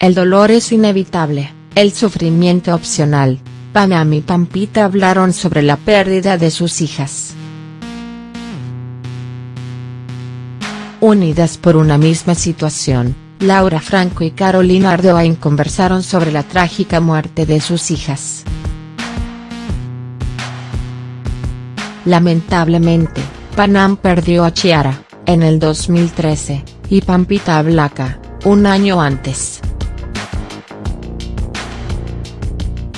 El dolor es inevitable, el sufrimiento opcional. Panam y Pampita hablaron sobre la pérdida de sus hijas. Unidas por una misma situación, Laura Franco y Carolina Ardoain conversaron sobre la trágica muerte de sus hijas. Lamentablemente, Panam perdió a Chiara, en el 2013, y Pampita a Blanca, un año antes.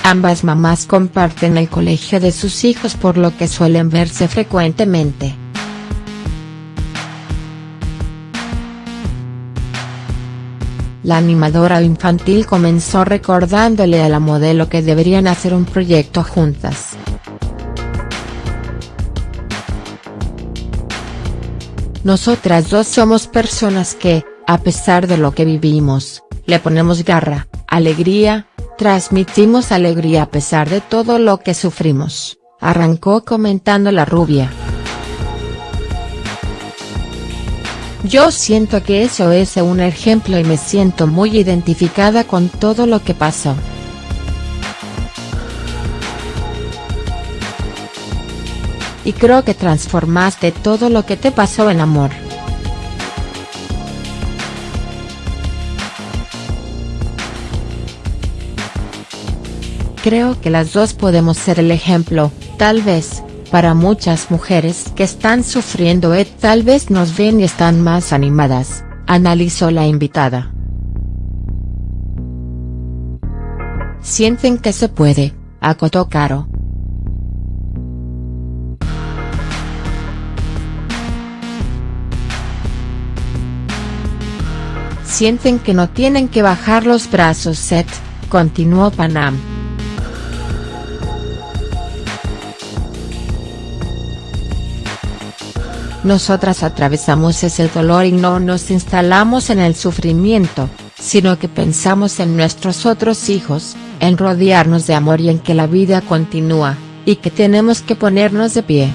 Ambas mamás comparten el colegio de sus hijos por lo que suelen verse frecuentemente. La animadora infantil comenzó recordándole a la modelo que deberían hacer un proyecto juntas. Nosotras dos somos personas que, a pesar de lo que vivimos, le ponemos garra, alegría, transmitimos alegría a pesar de todo lo que sufrimos, arrancó comentando la rubia. Yo siento que eso es un ejemplo y me siento muy identificada con todo lo que pasó. y creo que transformaste todo lo que te pasó en amor. Creo que las dos podemos ser el ejemplo, tal vez, para muchas mujeres que están sufriendo y tal vez nos ven y están más animadas, analizó la invitada. Sienten que se puede, acotó Caro. sienten que no tienen que bajar los brazos Seth, continuó Panam. Nosotras atravesamos ese dolor y no nos instalamos en el sufrimiento, sino que pensamos en nuestros otros hijos, en rodearnos de amor y en que la vida continúa, y que tenemos que ponernos de pie.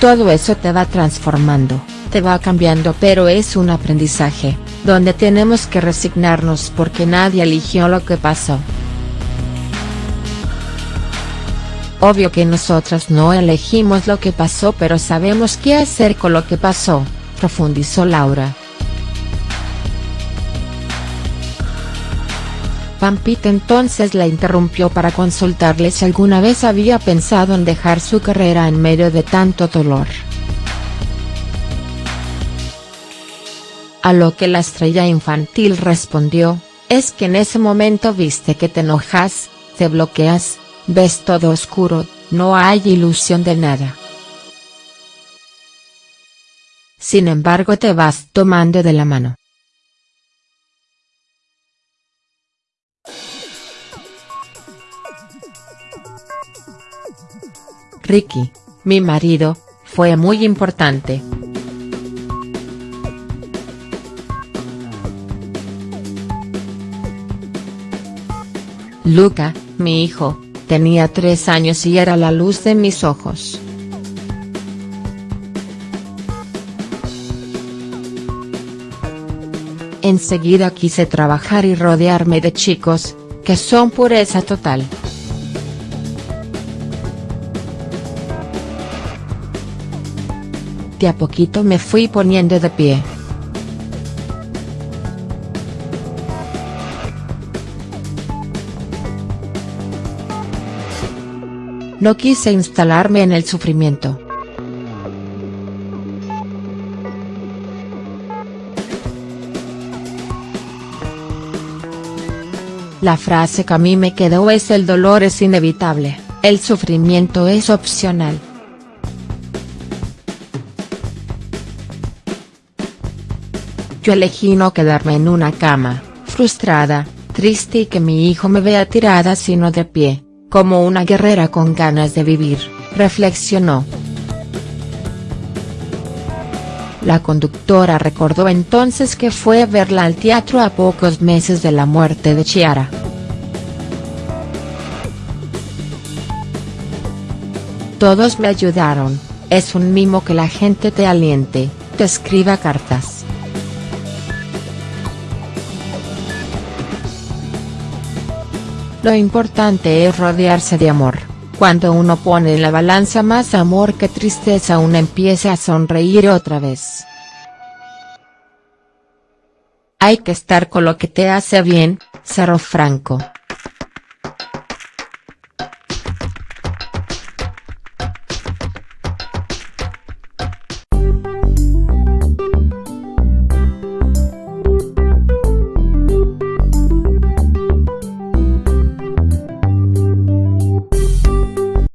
Todo eso te va transformando te va cambiando pero es un aprendizaje, donde tenemos que resignarnos porque nadie eligió lo que pasó. Obvio que nosotras no elegimos lo que pasó pero sabemos qué hacer con lo que pasó, profundizó Laura. Pampita entonces la interrumpió para consultarle si alguna vez había pensado en dejar su carrera en medio de tanto dolor. A lo que la estrella infantil respondió, es que en ese momento viste que te enojas, te bloqueas, ves todo oscuro, no hay ilusión de nada. Sin embargo te vas tomando de la mano. Ricky, mi marido, fue muy importante. Luca, mi hijo, tenía tres años y era la luz de mis ojos. Enseguida quise trabajar y rodearme de chicos, que son pureza total. De a poquito me fui poniendo de pie. No quise instalarme en el sufrimiento. La frase que a mí me quedó es el dolor es inevitable, el sufrimiento es opcional. Yo elegí no quedarme en una cama, frustrada, triste y que mi hijo me vea tirada sino de pie como una guerrera con ganas de vivir, reflexionó. La conductora recordó entonces que fue a verla al teatro a pocos meses de la muerte de Chiara. Todos me ayudaron, es un mimo que la gente te aliente, te escriba cartas. Lo importante es rodearse de amor. Cuando uno pone en la balanza más amor que tristeza uno empieza a sonreír otra vez. Hay que estar con lo que te hace bien, Cerro Franco.